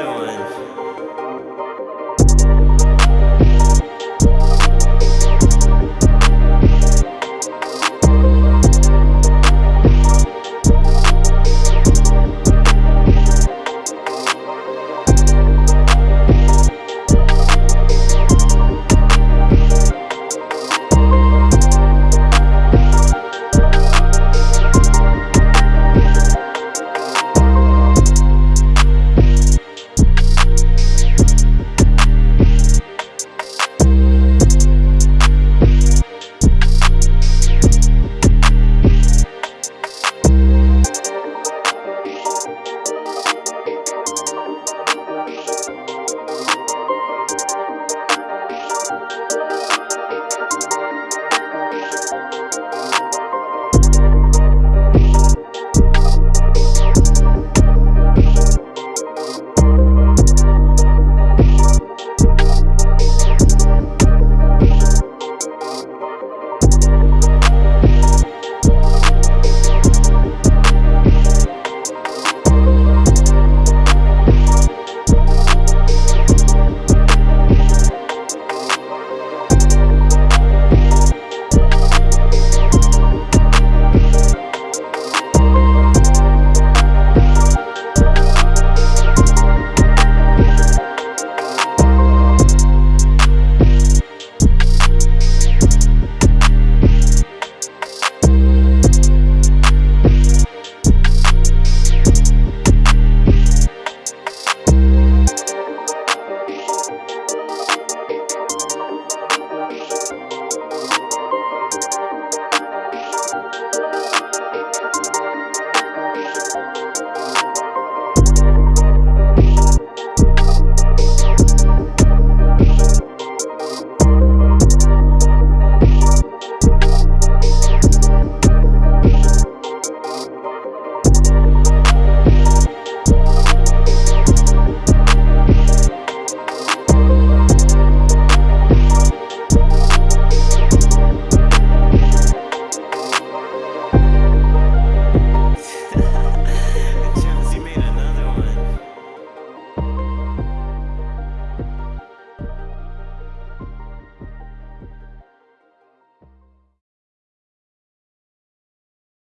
another one.